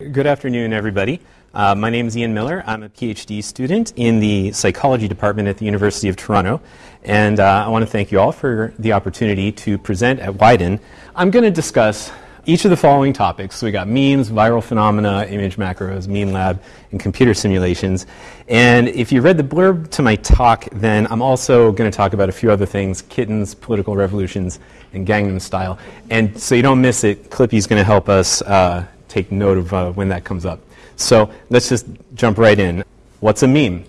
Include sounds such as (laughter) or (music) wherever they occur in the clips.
Good afternoon, everybody. Uh, my name is Ian Miller. I'm a PhD student in the psychology department at the University of Toronto, and uh, I want to thank you all for the opportunity to present at Widen. I'm going to discuss each of the following topics. So we got memes, viral phenomena, image macros, meme lab, and computer simulations. And if you read the blurb to my talk, then I'm also going to talk about a few other things: kittens, political revolutions, and Gangnam Style. And so you don't miss it, Clippy's going to help us. Uh, take note of uh, when that comes up. So let's just jump right in. What's a meme?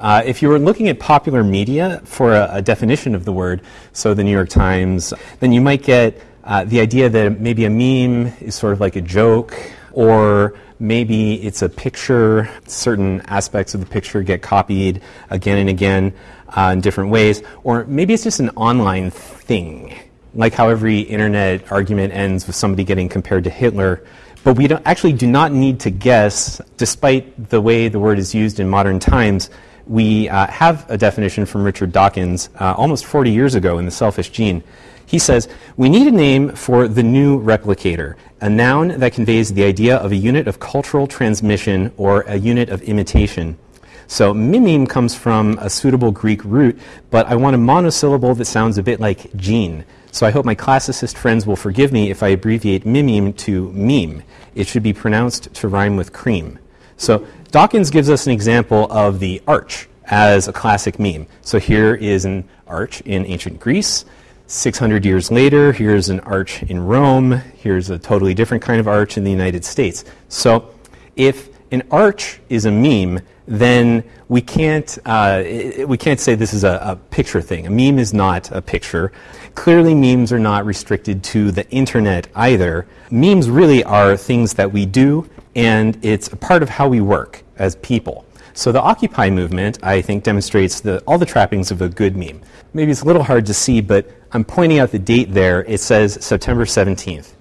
Uh, if you were looking at popular media for a, a, definition of the word, so the New York Times, then you might get uh, the idea that maybe a meme is sort of like a joke, or maybe it's a picture, certain aspects of the picture get copied again and again uh, in different ways, or maybe it's just an online thing, like how every internet argument ends with somebody getting compared to Hitler but we actually do not need to guess, despite the way the word is used in modern times. We uh, have a definition from Richard Dawkins uh, almost 40 years ago in The Selfish Gene. He says, We need a name for the new replicator, a noun that conveys the idea of a unit of cultural transmission or a unit of imitation. So mimeme comes from a suitable Greek root, but I want a monosyllable that sounds a bit like gene. So I hope my classicist friends will forgive me if I abbreviate mimeme to meme. It should be pronounced to rhyme with cream. So Dawkins gives us an example of the arch as a classic meme. So here is an arch in ancient Greece. 600 years later, here's an arch in Rome. Here's a totally different kind of arch in the United States. So if an arch is a meme, then we can't, uh, we can't say this is a, a, picture thing. A meme is not a picture. Clearly, memes are not restricted to the internet either. Memes really are things that we do, and it's a part of how we work as people. So the Occupy movement, I think, demonstrates the, all the trappings of a good meme. Maybe it's a little hard to see, but I'm pointing out the date there. It says September 17th.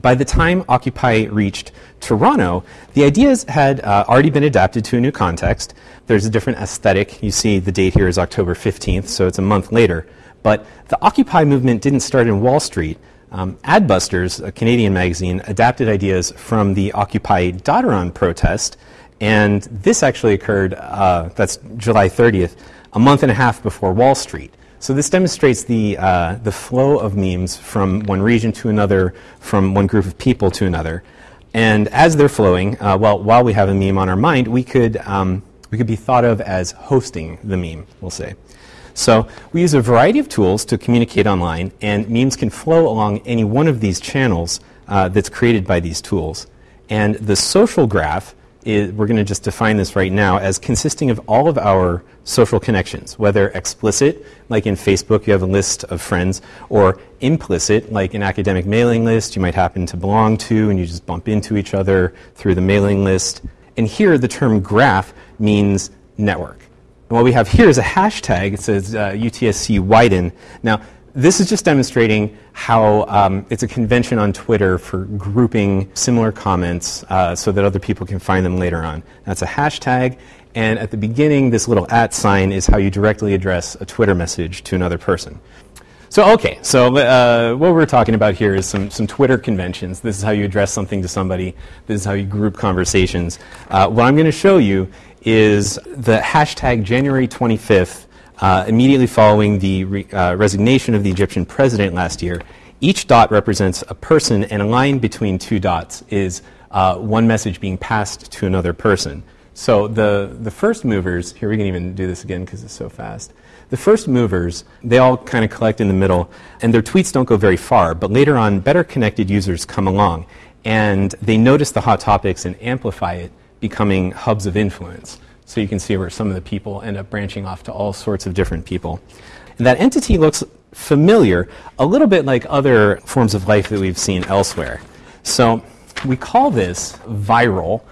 By the time Occupy reached Toronto, the ideas had uh, already been adapted to a new context. There's a different aesthetic. You see the date here is October 15th, so it's a month later. But the Occupy movement didn't start in Wall Street. Um, Adbusters, a Canadian magazine, adapted ideas from the Occupy Dadaron protest, and this actually occurred, uh, that's July 30th, a month and a half before Wall Street. So this demonstrates the, uh, the flow of memes from one region to another, from one group of people to another. And as they're flowing, uh, well, while we have a meme on our mind, we could, um, we could be thought of as hosting the meme, we'll say. So we use a variety of tools to communicate online, and memes can flow along any one of these channels uh, that's created by these tools. And the social graph is, we're going to just define this right now as consisting of all of our social connections, whether explicit, like in Facebook, you have a list of friends, or implicit, like an academic mailing list you might happen to belong to, and you just bump into each other through the mailing list. And here, the term graph means network. And what we have here is a hashtag. It says uh, UTSC widen. Now, this is just demonstrating how um, it's a convention on Twitter for grouping similar comments uh, so that other people can find them later on. That's a hashtag, and at the beginning, this little at sign is how you directly address a Twitter message to another person. So, okay, so uh, what we're talking about here is some, some Twitter conventions. This is how you address something to somebody, this is how you group conversations. Uh, what I'm going to show you is the hashtag January 25th uh, immediately following the re- uh, resignation of the Egyptian president last year, each dot represents a person, and a line between two dots is uh, one message being passed to another person. So the, the first movers, here we can even do this again because it's so fast. The first movers, they all kind of collect in the middle, and their tweets don't go very far, but later on, better connected users come along, and they notice the hot topics and amplify it, becoming hubs of influence. So you can see where some of the people end up branching off to all sorts of different people. And that entity looks familiar, a little bit like other forms of life that we've seen elsewhere. So we call this viral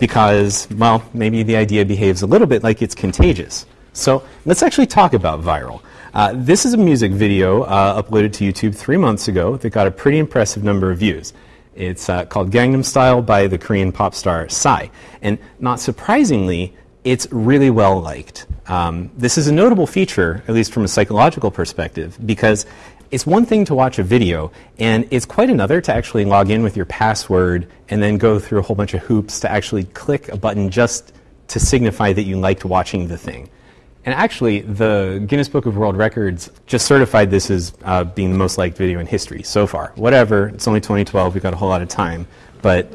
because, well, maybe the idea behaves a little bit like it's contagious. So let's actually talk about viral. Uh, this is a music video uh, uploaded to YouTube three months ago that got a pretty impressive number of views. It's uh, called Gangnam Style by the Korean pop star Psy. And not surprisingly, it's really well liked. Um, this is a notable feature, at least from a psychological perspective, because it's one thing to watch a video, and it's quite another to actually log in with your password and then go through a whole bunch of hoops to actually click a button just to signify that you liked watching the thing. And actually, the Guinness Book of World Records just certified this as uh, being the most liked video in history so far. Whatever, it's only 2012, we've got a whole lot of time, but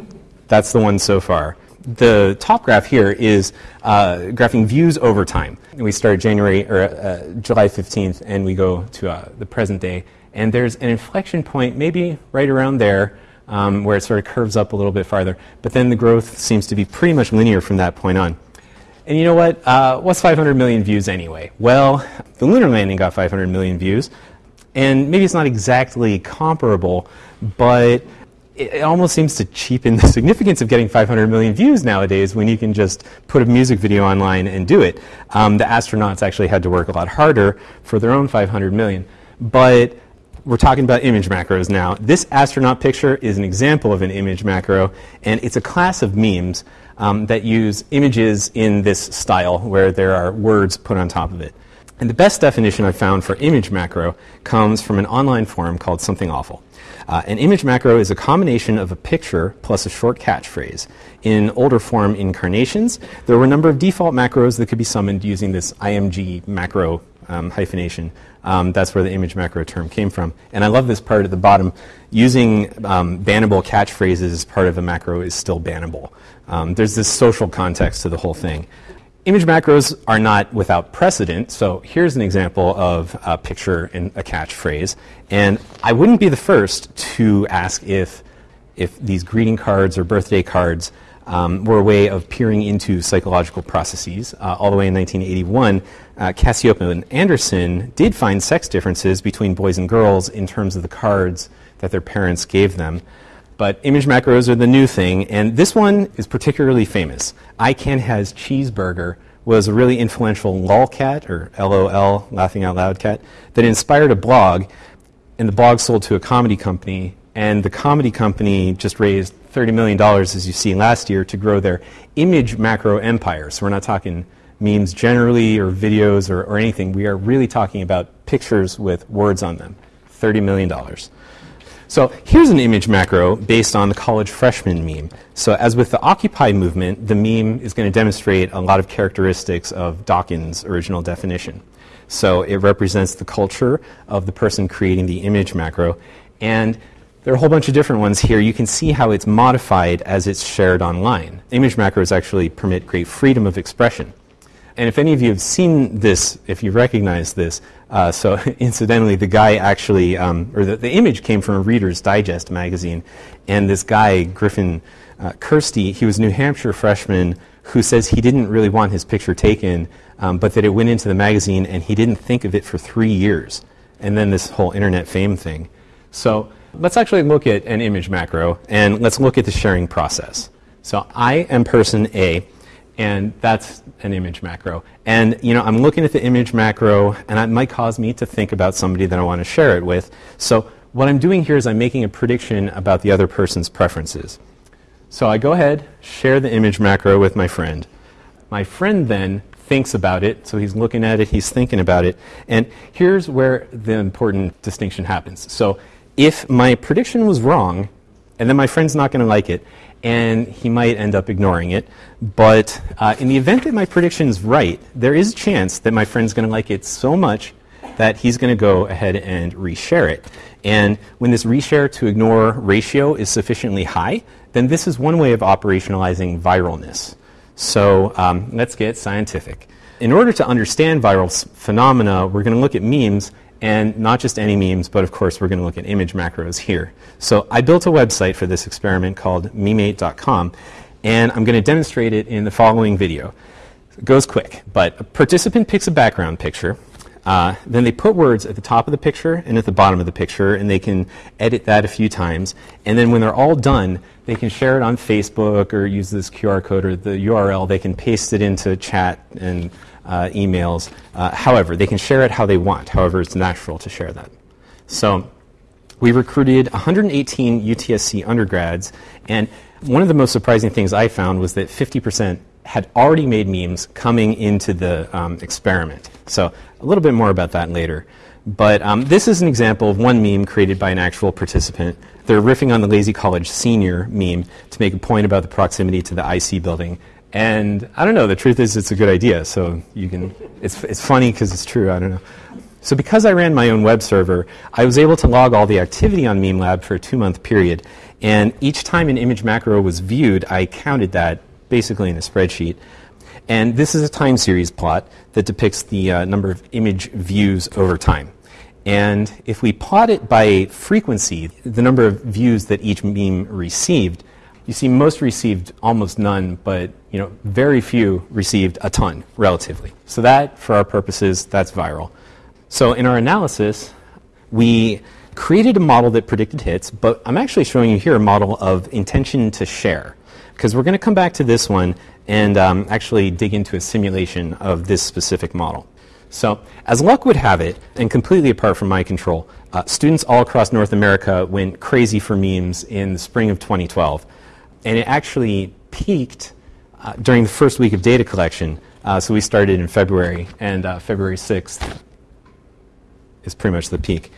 that's the one so far. The top graph here is uh, graphing views over time. And we start January or uh, July 15th, and we go to uh, the present day. And there's an inflection point, maybe right around there, um, where it sort of curves up a little bit farther. But then the growth seems to be pretty much linear from that point on. And you know what? Uh, what's 500 million views anyway? Well, the lunar landing got 500 million views, and maybe it's not exactly comparable, but it, almost seems to cheapen the (laughs) significance of getting 500 million views nowadays when you can just put a music video online and do it. Um, the astronauts actually had to work a lot harder for their own 500 million. But we're talking about image macros now. This astronaut picture is an example of an image macro, and it's a class of memes um, that use images in this style where there are words put on top of it. And the best definition I've found for image macro comes from an online forum called Something Awful. Uh, an image macro is a combination of a picture plus a short catchphrase. In older form incarnations, there were a number of default macros that could be summoned using this IMG macro um, hyphenation. Um, that's where the image macro term came from. And I love this part at the bottom. Using um, bannable catchphrases as part of a macro is still bannable. Um, there's this social context to the whole thing. Image macros are not without precedent, so here's an example of a picture and a catchphrase. And I wouldn't be the first to ask if, if these greeting cards or birthday cards um, were a way of peering into psychological processes. Uh, all the way in 1981, uh, Cacioppo and Anderson did find sex differences between boys and girls in terms of the cards that their parents gave them. But image macros are the new thing, and this one is particularly famous. I Can Has Cheezburger was a really influential lolcat, or LOL, laughing out loud cat, that inspired a blog, and the blog sold to a comedy company, and the comedy company just raised $30 million, as you see last year, to grow their image macro empire. So we're not talking memes generally or videos or, or anything. We are really talking about pictures with words on them. $30 million. So here's an image macro based on the college freshman meme. So as with the Occupy movement, the meme is going to demonstrate a lot of characteristics of Dawkins' original definition. So it represents the culture of the person creating the image macro. And there are a whole bunch of different ones here. You can see how it's modified as it's shared online. Image macros actually permit great freedom of expression. And if any of you have seen this, if you recognize this, uh, so (laughs) incidentally, the guy actually, um, or the, the, image came from a Reader's Digest magazine, and this guy, Griffin uh, Kirsty, he was a New Hampshire freshman who says he didn't really want his picture taken, um, but that it went into the magazine and he didn't think of it for three years. And then this whole internet fame thing. So let's actually look at an image macro and let's look at the sharing process. So I am person A and that's an image macro. And you know, I'm looking at the image macro, and it might cause me to think about somebody that I want to share it with. So what I'm doing here is I'm making a prediction about the other person's preferences. So I go ahead, share the image macro with my friend. My friend then thinks about it, so he's looking at it, he's thinking about it, and here's where the important distinction happens. So if my prediction was wrong, and then my friend's not going to like it, and he might end up ignoring it. But uh, in the event that my prediction is right, there is a chance that my friend's going to like it so much that he's going to go ahead and reshare it. And when this reshare to ignore ratio is sufficiently high, then this is one way of operationalizing viralness. So um, let's get scientific. In order to understand viral phenomena, we're going to look at memes and not just any memes, but of course we're going to look at image macros here. So I built a website for this experiment called memate.com, and I'm going to demonstrate it in the following video. It goes quick, but a participant picks a background picture, uh, then they put words at the top of the picture and at the bottom of the picture, and they can edit that a few times. And then when they're all done, they can share it on Facebook or use this QR code or the URL. They can paste it into chat and uh, emails. Uh, however, they can share it how they want. However, it's natural to share that. So we recruited 118 UTSC undergrads, and one of the most surprising things I found was that 50% had already made memes coming into the um, experiment. So a little bit more about that later. But um, this is an example of one meme created by an actual participant. They're riffing on the Lazy College senior meme to make a point about the proximity to the IC building. And I don't know, the truth is it's a good idea. So you can, it's, it's funny because it's true, I don't know. So because I ran my own web server, I was able to log all the activity on MemeLab for a two-month period. And each time an image macro was viewed, I counted that basically in a spreadsheet. And this is a time series plot that depicts the uh, number of image views over time. And if we plot it by frequency, the number of views that each meme received, you see most received almost none, but you know, very few received a ton relatively. So that, for our purposes, that's viral. So in our analysis, we created a model that predicted hits, but I'm actually showing you here a model of intention to share because we're going to come back to this one and um, actually dig into a simulation of this specific model. So, as luck would have it, and completely apart from my control, uh, students all across North America went crazy for memes in the spring of 2012. And it actually peaked uh, during the first week of data collection. Uh, so, we started in February, and uh, February 6th is pretty much the peak.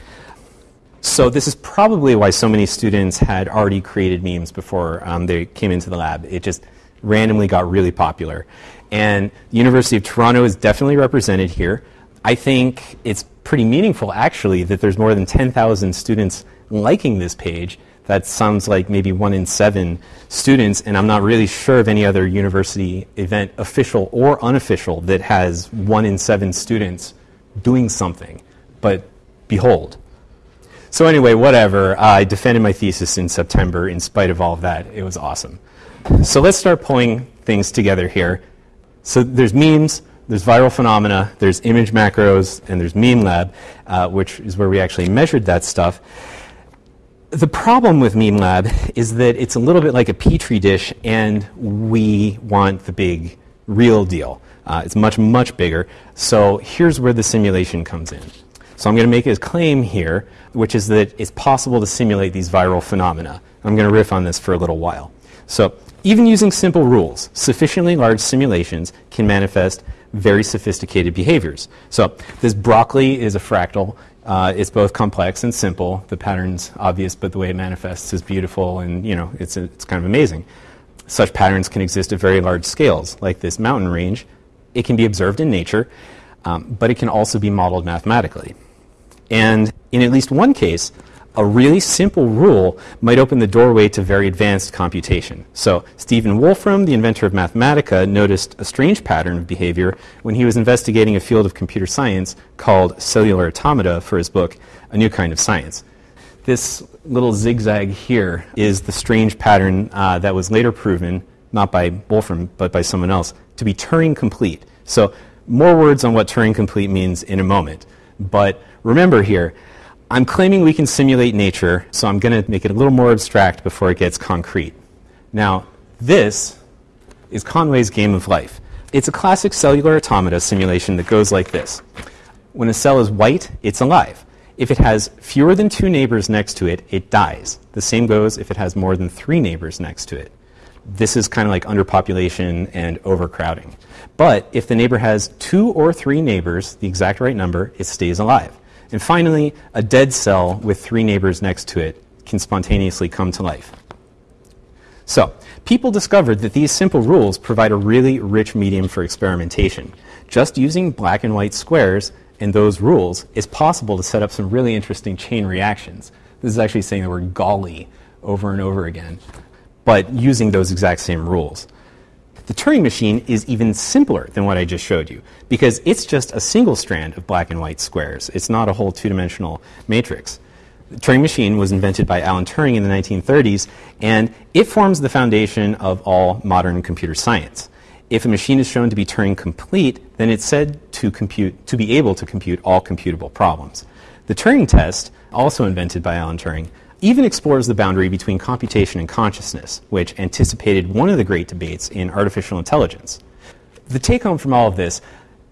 So this is probably why so many students had already created memes before um, they came into the lab. It just randomly got really popular. And the University of Toronto is definitely represented here. I think it's pretty meaningful, actually, that there's more than 10,000 students liking this page. That sounds like maybe one in seven students, and I'm not really sure of any other university event, official or unofficial, that has one in seven students doing something. But behold, so anyway, whatever. I defended my thesis in September in spite of all of that. It was awesome. So let's start pulling things together here. So there's memes, there's viral phenomena, there's image macros, and there's MemeLab, uh, which is where we actually measured that stuff. The problem with MemeLab is that it's a little bit like a petri dish, and we want the big, real deal. Uh, it's much, much bigger. So here's where the simulation comes in. So I'm going to make a claim here, which is that it's possible to simulate these viral phenomena. I'm going to riff on this for a little while. So even using simple rules, sufficiently large simulations can manifest very sophisticated behaviors. So this broccoli is a fractal. Uh, it's both complex and simple. The pattern's obvious, but the way it manifests is beautiful, and you know it's, it's kind of amazing. Such patterns can exist at very large scales, like this mountain range. It can be observed in nature, um, but it can also be modeled mathematically. And in at least one case, a really simple rule might open the doorway to very advanced computation. So, Stephen Wolfram, the inventor of Mathematica, noticed a strange pattern of behavior when he was investigating a field of computer science called cellular automata for his book, A New Kind of Science. This little zigzag here is the strange pattern uh, that was later proven, not by Wolfram, but by someone else, to be Turing complete. So, more words on what Turing complete means in a moment. But remember here, I'm claiming we can simulate nature, so I'm going to make it a little more abstract before it gets concrete. Now, this is Conway's Game of Life. It's a classic cellular automata simulation that goes like this. When a cell is white, it's alive. If it has fewer than two neighbors next to it, it dies. The same goes if it has more than three neighbors next to it. This is kind of like underpopulation and overcrowding. But if the neighbor has two or three neighbors, the exact right number, it stays alive. And finally, a dead cell with three neighbors next to it can spontaneously come to life. So, people discovered that these simple rules provide a really rich medium for experimentation. Just using black and white squares and those rules is possible to set up some really interesting chain reactions. This is actually saying the word golly over and over again, but using those exact same rules. The Turing machine is even simpler than what I just showed you because it's just a single strand of black and white squares. It's not a whole two dimensional matrix. The Turing machine was invented by Alan Turing in the 1930s, and it forms the foundation of all modern computer science. If a machine is shown to be Turing complete, then it's said to, compute, to be able to compute all computable problems. The Turing test, also invented by Alan Turing, even explores the boundary between computation and consciousness, which anticipated one of the great debates in artificial intelligence. The take home from all of this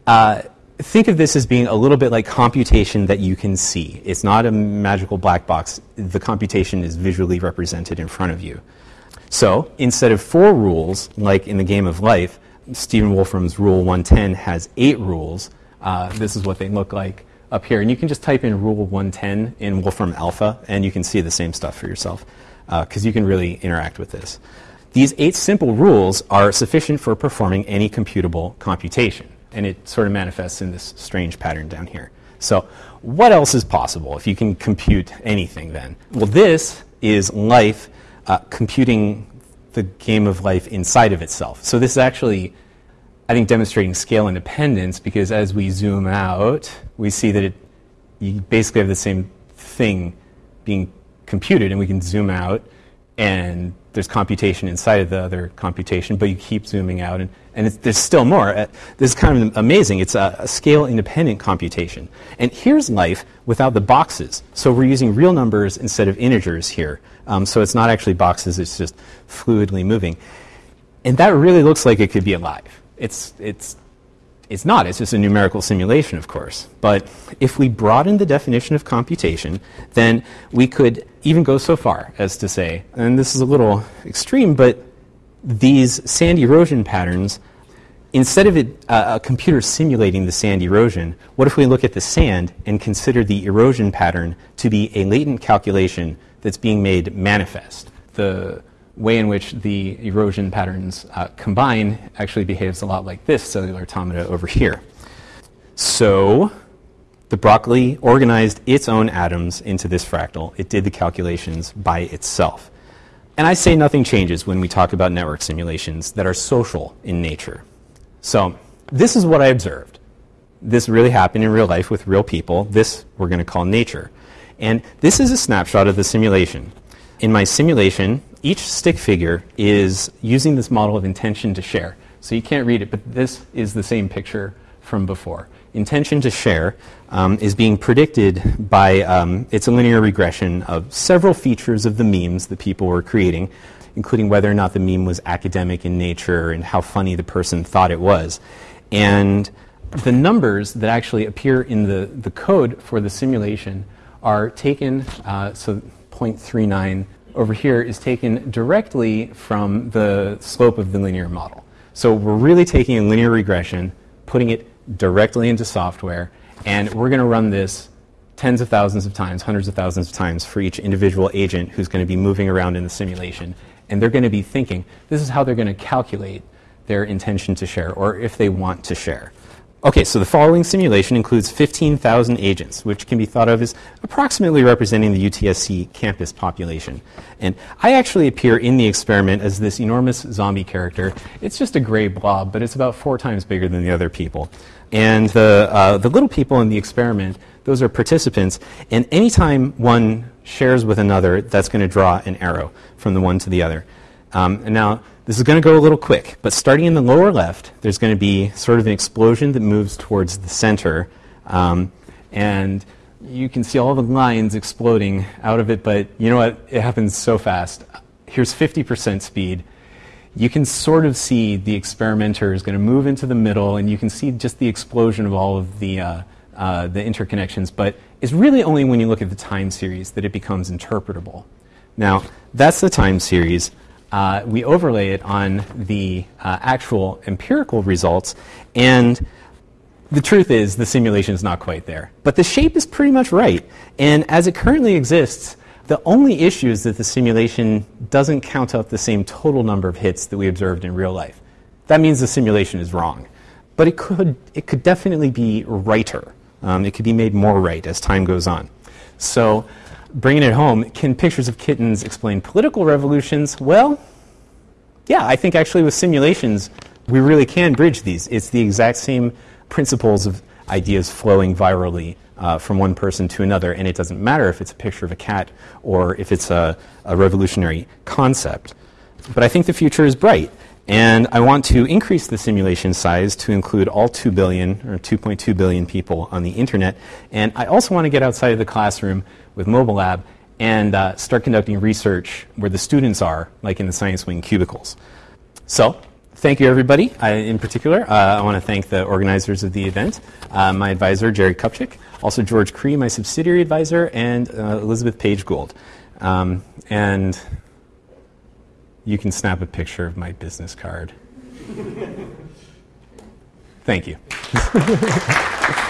uh, think of this as being a little bit like computation that you can see. It's not a magical black box, the computation is visually represented in front of you. So instead of four rules, like in the game of life, Stephen Wolfram's Rule 110 has eight rules. Uh, this is what they look like up here. And you can just type in Rule 110 in Wolfram Alpha, and you can see the same stuff for yourself, because uh, you can really interact with this. These eight simple rules are sufficient for performing any computable computation, and it sort of manifests in this strange pattern down here. So, what else is possible if you can compute anything then? Well, this is life uh, computing the game of life inside of itself. So, this is actually, I think, demonstrating scale independence because as we zoom out, we see that it, you basically have the same thing being computed, and we can zoom out and there's computation inside of the other computation, but you keep zooming out, and, and there's still more. Uh, this is kind of amazing. It's a, a scale independent computation. And here's life without the boxes. So we're using real numbers instead of integers here. Um, so it's not actually boxes, it's just fluidly moving. And that really looks like it could be alive. It's, it's it's not, it's just a numerical simulation, of course. But if we broaden the definition of computation, then we could even go so far as to say, and this is a little extreme, but these sand erosion patterns, instead of it, uh, a computer simulating the sand erosion, what if we look at the sand and consider the erosion pattern to be a latent calculation that's being made manifest? The way in which the erosion patterns uh, combine actually behaves a lot like this cellular automata over here. So the broccoli organized its own atoms into this fractal. It did the calculations by itself. And I say nothing changes when we talk about network simulations that are social in nature. So this is what I observed. This really happened in real life with real people. This we're going to call nature. And this is a snapshot of the simulation. In my simulation, each stick figure is using this model of intention to share. So you can't read it, but this is the same picture from before. Intention to share um, is being predicted by um, it's a linear regression of several features of the memes that people were creating, including whether or not the meme was academic in nature and how funny the person thought it was. And the numbers that actually appear in the, the code for the simulation are taken, uh, so 0.39 over here is taken directly from the slope of the linear model. So we're really taking a linear regression, putting it directly into software, and we're going to run this tens of thousands of times, hundreds of thousands of times for each individual agent who's going to be moving around in the simulation. And they're going to be thinking, this is how they're going to calculate their intention to share, or if they want to share. Okay, so the following simulation includes 15,000 agents, which can be thought of as approximately representing the UTSC campus population. And I actually appear in the experiment as this enormous zombie character. It's just a gray blob, but it's about four times bigger than the other people. And the, uh, the little people in the experiment, those are participants, and anytime one shares with another, that's going to draw an arrow from the one to the other. Um, and now, this is going to go a little quick, but starting in the lower left, there's going to be sort of an explosion that moves towards the center. Um, and you can see all the lines exploding out of it, but you know what? It happens so fast. Here's 50% speed. You can sort of see the experimenter is going to move into the middle, and you can see just the explosion of all of the, uh, uh, the interconnections, but it's really only when you look at the time series that it becomes interpretable. Now, that's the time series uh, we overlay it on the uh, actual empirical results, and the truth is the simulation is not quite there. But the shape is pretty much right. And as it currently exists, the only issue is that the simulation doesn't count up the same total number of hits that we observed in real life. That means the simulation is wrong. But it could, it could definitely be righter. Um, it could be made more right as time goes on. So bringing it home, can pictures of kittens explain political revolutions? Well, yeah, I think actually with simulations, we really can bridge these. It's the exact same principles of ideas flowing virally uh, from one person to another, and it doesn't matter if it's a picture of a cat or if it's a, a revolutionary concept. But I think the future is bright. And I want to increase the simulation size to include all 2 billion or 2.2 billion people on the internet. And I also want to get outside of the classroom with Mobile Lab and uh, start conducting research where the students are, like in the Science Wing cubicles. So, thank you, everybody. I, in particular, uh, I want to thank the organizers of the event, uh, my advisor, Jerry Cupchik, also George Cree, my subsidiary advisor, and uh, Elizabeth Page Gould. Um, and you can snap a picture of my business card. (laughs) Thank you. (laughs)